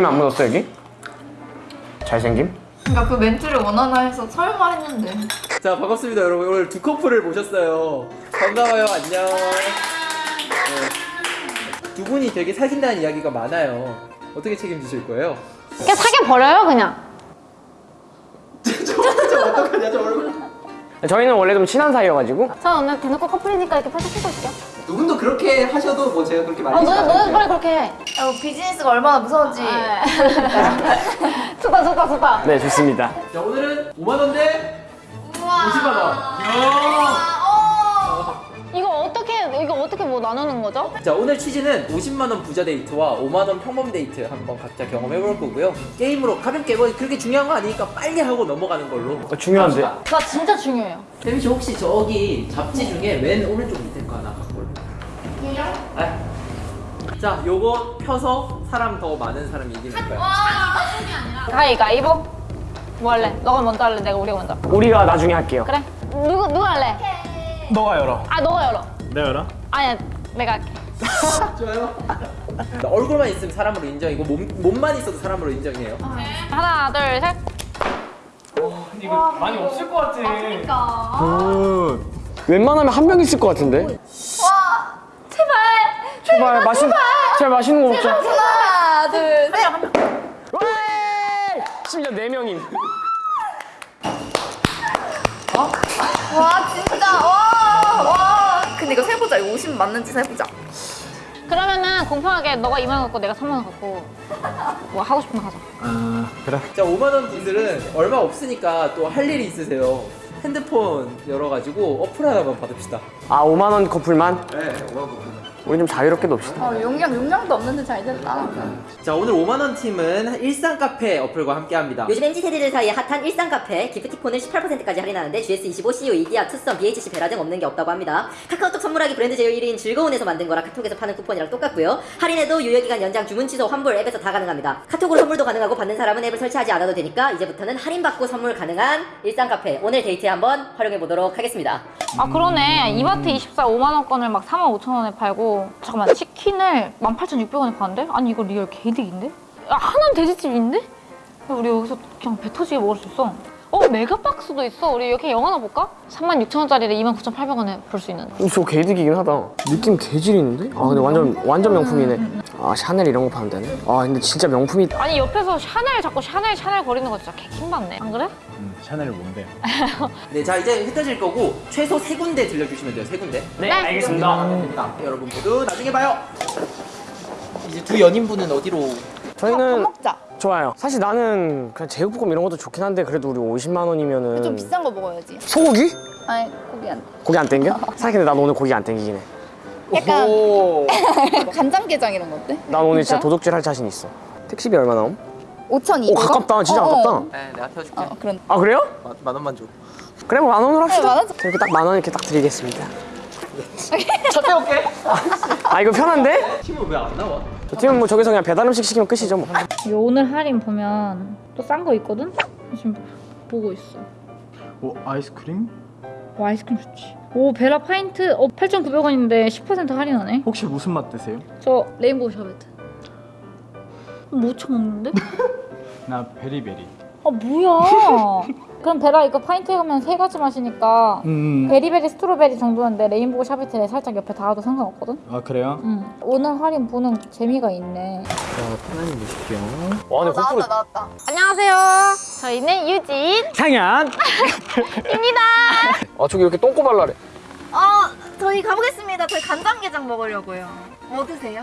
김 안 묻었어 여기? 잘생김? 그러니까 그 멘트를 원하나 해서 설마 했는데 자 반갑습니다 여러분 오늘 두 커플을 모셨어요 반가워요 안녕 네. 두 분이 되게 사귄다는 이야기가 많아요 어떻게 책임지실 거예요? 그냥 사겨 버려요 그냥. 어떡하냐 저 얼굴 저희는 원래 좀 친한 사이여가지고 저 오늘 대놓고 커플이니까 이렇게 팔짝 끼고 있을게요. 두 분도 그렇게 하셔도 뭐 제가 그렇게 아 말리지 너네 너네 않아요 빨리 그렇게 해. 야, 뭐 비즈니스가 얼마나 무서운지 좋다 좋다 좋다. 네 좋습니다 자 오늘은 5만 원 대 우와 50만원 이거 어떻게 이거 어떻게 뭐 나누는 거죠? 자 오늘 취지는 50만원 부자 데이트와 5만원 평범 데이트 한번 각자 경험해 볼 거고요 게임으로 가볍게 뭐 그렇게 중요한 거 아니니까 빨리 하고 넘어가는 걸로 어, 중요한데 나 진짜 중요해요. 태민 씨 혹시 저기 잡지 중에 맨 오른쪽 밑에 거 하나? 네. 자 요거 펴서 사람 더 많은 사람이 이기는 거야 가위가위보. 뭐 할래? 너가 먼저 할래? 내가 우리가 먼저. 우리가 나중에 할게요 그래. 누구 누가 할래? 너가 열어. 아 너가 열어. 내가 열어? 아니야 내가 할게. 좋아요 얼굴만 있으면 사람으로 인정이고 몸, 몸만 있어도 사람으로 인정이에요 하나 둘 셋. 이거 많이 없을 것 같아. good. 웬만하면 한 명 있을 것 같은데 와 제발 마시 제발 맛있는 거 먹자. 하나 둘셋. 왜 심지어 네 명임 와 진짜. 와 와 근데 이거 세보자. 이거 50 맞는지 세보자. 그러면은 공평하게 너가 2만 원 갖고 내가 3만 원 갖고 뭐 하고 싶은 거 하자. 아 그래. 자 5만 원 분들은 얼마 없으니까 또 할 일이 있으세요. 핸드폰 열어가지고 어플 하나만 받읍시다. 아 5만 원 커플만? 네 5만 원 우리 좀 자유롭게 놉시다 어 용량 용량도 없는데 잘 됐다 자 오늘 5만원 팀은 일상 카페 어플과 함께합니다 요즘 MZ 세대들 사이에 핫한 일상 카페 기프티콘을 18%까지 할인하는데 GS25, CU, 이디야, 투썸, BHC, 베라 등 없는 게 없다고 합니다. 카카오톡 선물하기 브랜드 제휴 1위인 즐거운에서 만든 거라 카톡에서 파는 쿠폰이랑 똑같고요. 할인에도 유효기간 연장, 주문 취소, 환불 앱에서 다 가능합니다. 카톡으로 선물도 가능하고 받는 사람은 앱을 설치하지 않아도 되니까 이제부터는 할인받고 선물 가능한 일상 카페 오늘 데이트에 한번 활용해 보도록 하겠습니다. 아 그러네 이마트 24 5만 원권을 막 4만 5천 원에 팔고 잠깐만 치킨을 18,600원에 파는데? 아니 이거 real 개이득인데? 야 하남돼지집인데? 야, 우리 여기서 그냥 배 터지게 먹을 수 있어 어 메가박스도 있어 우리 이렇게 영화 하나 볼까? 3만 6천 원짜리를 29,800원에 볼 수 있는 저 개이득이긴 하다 느낌 개질 있는데? 아 근데 완전 완전 명품이네 아 샤넬 이런 거 파면 되네 아 근데 진짜 명품이 아니 옆에서 샤넬 자꾸 샤넬 샤넬 거리는 거 진짜 개킹받네 안 그래? 음, 샤넬 뭔데? 네, 자 이제 흩어질 거고 최소 세 군데 들려주시면 돼요. 세 군데. 네 알겠습니다 됩니다. 여러분 모두 나중에 봐요. 이제 두 연인분은 어디로? 저희는 먹자 좋아요 사실 나는 그냥 제육볶음 이런 것도 좋긴 한데 그래도 우리 50만 원이면은 좀 비싼 거 먹어야지 소고기? 아니 고기 안 고기 안 땡겨? 사실 근데 난 오늘 고기 안 땡기긴 해. 약간 오. 간장게장 이런 거 어때? 난 오늘 진짜 진짜? 도둑질 할 자신 있어. 택시비 얼마 나옴? 5,200원? 오 가깝다. 진짜 가깝다. 네, 내가 태워줄게. 어, 그런 아 그래요? 만, 만 원만 줘. 그래 뭐 만 원으로 합시다. 네, 만 원? 저 이렇게 딱 만 원 이렇게 딱 드리겠습니다. 차 태울게. 아 이거 편한데? 팀은 왜 안 나와? 저 팀은 뭐 저기서 그냥 배달 음식 시키면 끝이죠 뭐. 요 오늘 할인 보면 또 싼 거 있거든? 지금 보고 있어 오 아이스크림? 와 아이스크림 좋지 오 베라 파인트 어 8,900원인데 10% 할인하네 혹시 무슨 맛 드세요? 저 rainbow sherbet 못 처먹는데? 나 very berry. 아 뭐야 그럼 베라 이거 파인트에 가면 세 가지 맛이니까 음. very berry strawberry 정도인데 rainbow sherbet에 살짝 옆에 닿아도 상관없거든? 아 그래요? 응 오늘 할인 보는 재미가 있네 자, 편안히 보실게요. 와 근데 나왔다 고프로 나왔다 안녕하세요 저희는 유진 상현. 입니다 아 저기 이렇게 똥꼬 발라래. 어 저희 가보겠습니다 저희 간장게장 먹으려고요 뭐 드세요?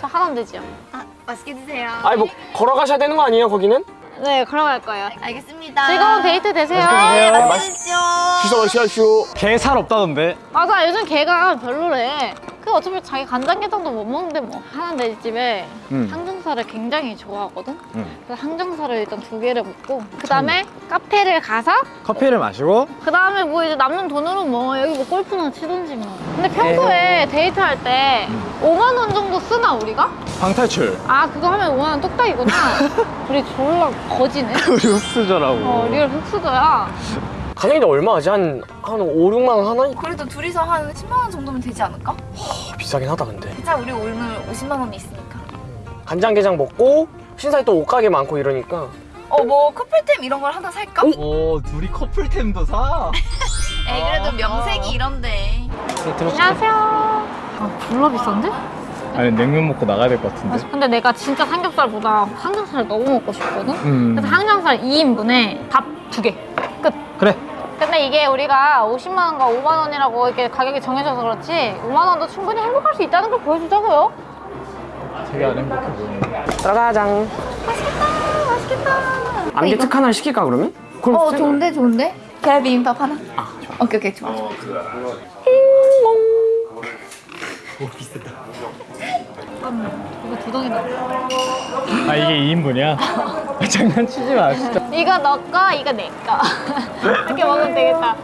저 하나면 되지요 아 맛있게 드세요 아니 뭐 걸어가셔야 되는 거 아니에요 거기는? 네 걸어갈 거예요. 알겠습니다. 즐거운 데이트 되세요. 네 네, 맛있으십시오. 시시하시오. 게살 없다던데. 맞아 요즘 걔가 별로래 그 어차피 자기 간장게장도 못 먹는데 뭐 하는 돼지집에 음. 항정살을 굉장히 좋아하거든 음. 그래서 항정살을 일단 두 개를 먹고 그 다음에 카페를 가서 커피를 마시고 그 다음에 뭐 이제 남는 돈으로 뭐 여기 뭐 골프나 치든지 뭐 근데 평소에 데이트할 때 5만 원 정도 쓰나 우리가? 방탈출. 아 그거 하면 5만 원 뚝딱이구나 우리 졸라 거지네 우리 흙수저라고. 어 real 흙수저야 가격이 얼마 하지? 한, 한 5, 6만 원 하나? 그래도 둘이서 한 10만 원 정도면 되지 않을까? 아, 비싸긴 하다 근데. 괜찮아 우리 오늘 50만 원이 있으니까 간장게장 먹고 신사에 또 옷가게 많고 이러니까 어 뭐 커플템 이런 걸 하나 살까? 오 둘이 커플템도 사. 에이 그래도 명색이 이런데. 네, 안녕하세요. 아, 졸라 비싼데? 아니 냉면 먹고 나가야 될 것 같은데. 근데 내가 진짜 삼겹살보다 항정살 너무 먹고 싶거든? 음. 그래서 항정살 2인분에 밥 2개. 끝. 그래. 근데 이게 우리가 50만 원과 5만 원이라고 이렇게 가격이 정해져서 그렇지 5만 원도 충분히 행복할 수 있다는 걸 보여주자고요. 되게 안 행복해 보이네. 짜가장 맛있겠다. 암기 특 하나 시킬까 그러면? 그럼 어 생- 좋은데 좋은데. 계란 비빔밥 하나. 아 좋아. 오케이 오케이 좋아. 좋아. 잠깐만. 이거 두 덩이 넣어. 아 이게 2인분이야? 장난치지 마 진짜. 이거 너 거, 이거 내 거. 이렇게 먹으면 되겠다.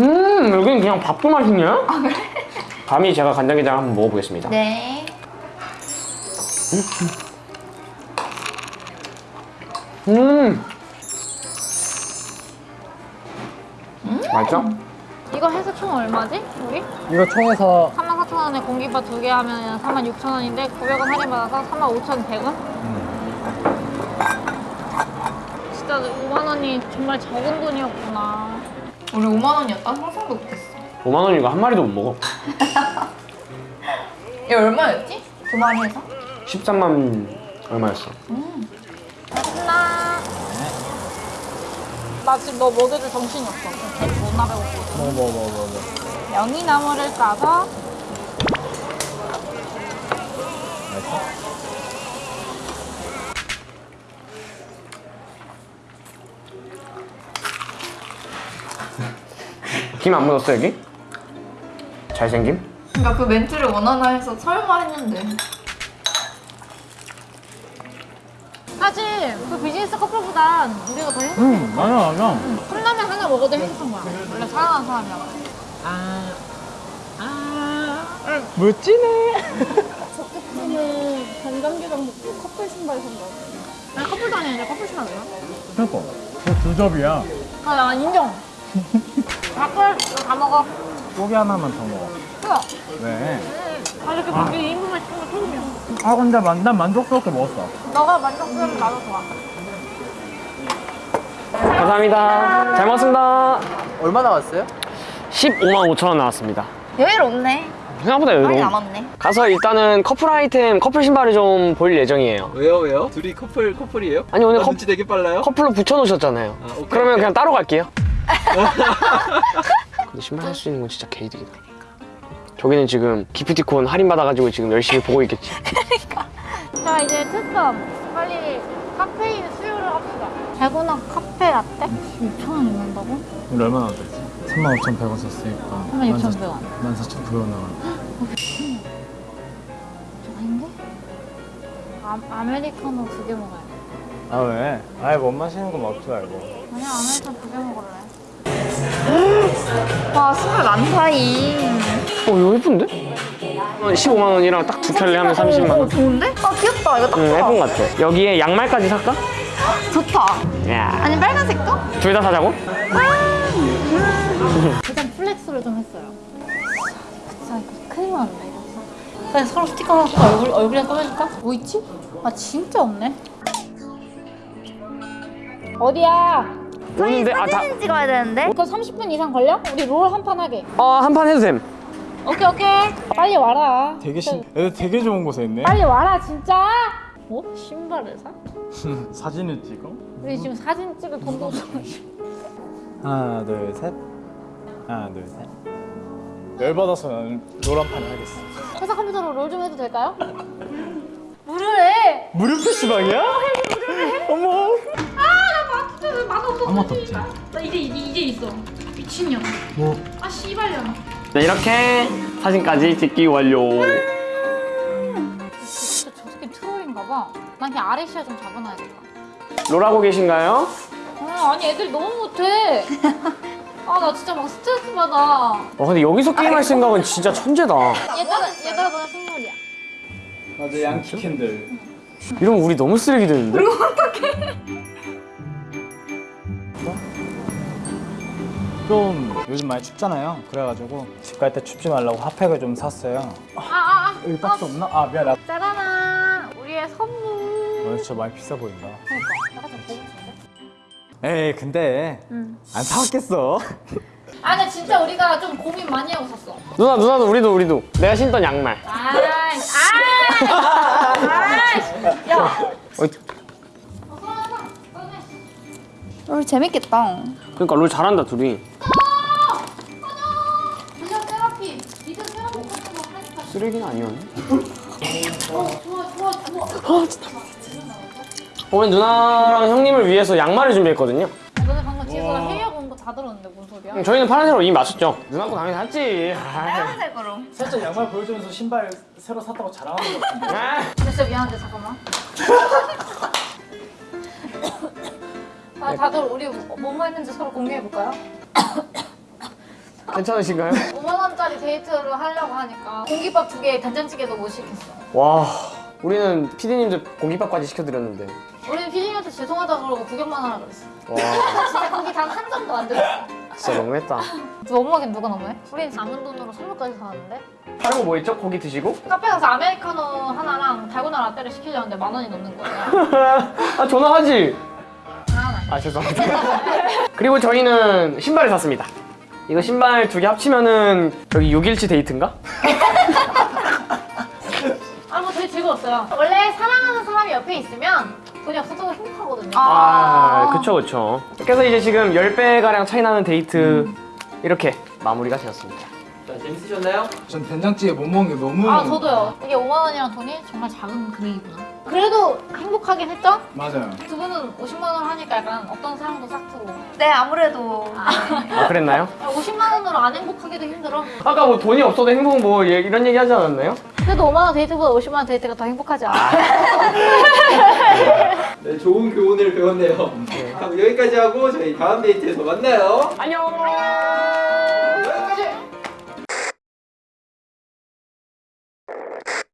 음 여기는 그냥 밥도 맛있냐? 감히 제가 간장게장 한번 먹어보겠습니다 네. 음 맛있어? 이거 해서 총 얼마지? 우리? 이거 총에서 34,000원에 공깃밥 두 개 하면 46,000원인데 900원 할인받아서 35,100원? 진짜 5만 원이 정말 적은 돈이었구나. 우리 5만 원이었다. 상상도 못했어. 5만 원이고 한 마리도 못 먹어 이게 얼마였지? 두 마리 해서? 13만 얼마였어? 맛있나? 나 지금 너 먹여줄 정신이 없어. 걔 존나 배고프거든. 뭐 뭐 뭐 뭐 뭐. 명이나물을 싸서 김 안 묻었어 여기? 잘생김? 그러니까 그 멘트를 원하나 해서 설마 했는데. 그 비즈니스 커플보단 우리가 더 행복해. 응 맞아 맞아. 컵라면 하나 먹어도 행복한 거야. 원래 사랑하는 사람이야. 멋지네. 저는 간장게장 먹고 커플 신발 산다. 아니 커플도 아니야. 커플 신발 뭐야? 그니까 두 접이야. 아, 나 인정. 밥을 다 먹어. 고기 하나만 더 먹어. 그거. 왜? 아, 이렇게 고기 2인분만 시킨 거 처음이야. 아 근데 만, 난 만족스럽게 먹었어. 너가 만족스러우면 나도 좋아. 감사합니다 잘 먹었습니다 얼마 나왔어요? 15만 5천 원 나왔습니다 여유롭네. 생각보다 많이 여유로워 남았네. 가서 일단은 커플 아이템 커플 신발을 좀 볼 예정이에요 왜요 왜요? 둘이 커플 커플이에요? 아니 오늘 나 커, 눈치 되게 빨라요? 커플로 붙여놓으셨잖아요 아, 오케이, 그러면 오케이. 그냥 따로 갈게요 근데 신발 살수 있는 건 진짜 개이득이다 저기는 지금 기프티콘 할인 받아가지고 지금 열심히 보고 있겠지 자, 이제 특성. 빨리 카페인 합시다. 달고나 카페 라떼? 6,000원이 난다고? 우리 얼마 나왔지? 35,100원 썼으니까 36,100원. 14,900원 나와. 아닌데? 아, 아메리카노 두 개 먹어야 돼. 아 왜? 아예 못 마시는 거 먹지 말고. 아니야, 아메리카노 두 개 먹을래. 와 신발 많다이. 어 이거 예쁜데? 15만 원이랑 딱 두 켤레 하면 30만 원 좋은데? 아 귀엽다. 이거 딱 응, 좋아. 예쁜 것 같아 여기에 양말까지 살까? 좋다. 야, 아니 빨간색도? 둘 다 사자고? 일단 flex를 좀 했어요. 진짜 이거 큰일 났네. 그냥 서로 스티커 하나 얼굴, 얼굴이랑 꺼내줄까? 뭐 있지? 아, 진짜 없네. 어디야? 오는데 아, 다, 사진 찍어야 되는데. 그럼 30분 이상 걸려? 우리 롤 한 판 하게. 어, 한 판 해도 됨 오케이, 오케이. 빨리 와라. 되게 신, 애들 되게 좋은 곳에 있네. 빨리 와라, 진짜. 어? 신발을 사? 사진을 찍어? 우리 지금 사진 찍을 돈도 없어. 하나 둘 셋. 하나 둘 셋. 열받아서 나는 노란판 하겠어. 회사 컴퓨터로 롤 좀 해도 될까요? 무료래. 무료 PC방이야? 어머. 아, 나 진짜 맛없어. 아무것도 없지. 나 이제 이제, 이제 있어. 미친년. 뭐 아, 씨발년. 네, 이렇게 사진까지 찍기 완료 난 그냥 아레시아 좀 잡아놔야겠다. 롤하고 계신가요? 아, 아니 애들이 너무 못해. 아, 나 진짜 막 스트레스 받아. 어, 근데 여기서 게임할 생각은 진짜 천재다 얘들아, 얘들아, 너네 선물이야. 맞아 양키 캔들. 이러면 우리 너무 쓰레기 되는데? 좀 요즘 많이 춥잖아요. 그래가지고 집 갈 때 춥지 말라고 핫팩을 좀 샀어요. 아아아 여기 박스 없나? 아 미안 나. 짜라란 우리의 선물. 어, 진짜 많이 비싸 보인다. 그러니까 고급진데? 에이 근데 안 사왔겠어. 아 근데 진짜 우리가 좀 고민 많이 하고 샀어. 누나 누나도 우리도 우리도. 내가 신던 양말. 아이 아이 아이 야. 어, 어, 재밌겠다. 그러니까 롤 잘한다 둘이. 같은 거 하니까 쓰레기는 아니었네. 좋 아 좋아 오늘 누나랑 형님을 위해서 양말을 준비했거든요 너네 방금 뒤에서 회의하고 온 거 다 들었는데 뭔 소리야? 저희는 파란색으로 이미 맞췄죠 누나 거 당연히 샀지. 빨간색으로. 살짝 양말 보여주면서 신발 새로 샀다고 자랑하는 것 같은데. 아. 진짜 미안한데 잠깐만 아 다들 우리 뭐뭐 했는지 서로 공개해볼까요? 괜찮으신가요? 5만 원짜리 데이트를 하려고 하니까 공깃밥 두 개에 된장찌개도 못 시켰어 와 우리는 피디님들 공깃밥까지 시켜드렸는데. 우리는 피디님한테 죄송하다고 그러고 구경만 하라 그랬어. 와. 진짜 거기 단 한 점도 안 들었어. 진짜 너무했다. 너무하긴 누가 너무해? 우린 남은 돈으로 선물까지 사왔는데. 다른 거 뭐 있죠? 고기 드시고? 카페 가서 아메리카노 하나랑 달고나 라떼를 시키려는데 만 원이 넘는 거야. 아 전화하지. 아, 아 죄송합니다. 그리고 저희는 신발을 샀습니다. 이거 신발 두 개 합치면은 여기 6일치 데이트인가? 아, 즐거웠어요. 원래 사랑하는 사람이 옆에 있으면 돈이 없어도 행복하거든요. 아 그쵸 그쵸 그래서 이제 지금 10배가량 차이 나는 데이트 이렇게 마무리가 되었습니다 자, 재밌으셨나요? 전 된장찌개 못 먹는 게 너무. 아, 저도요. 이게 5만 원이란 돈이 정말 작은 금액이구나. 그래도 행복하긴 했죠? 맞아요. 두 분은 50만 원 하니까 약간 어떤 사랑도 싹 트고. 네, 아무래도. 아 그랬나요? 50만 원으로 안 행복하기도 힘들어. 아까 뭐 돈이 없어도 행복 뭐 예- 이런 얘기 하지 않았나요? 그래도 5만 원 데이트보다 50만 원 데이트가 더 행복하지 않아? 네, 좋은 교훈을 배웠네요. 그럼 여기까지 하고 저희 다음 데이트에서 만나요. 안녕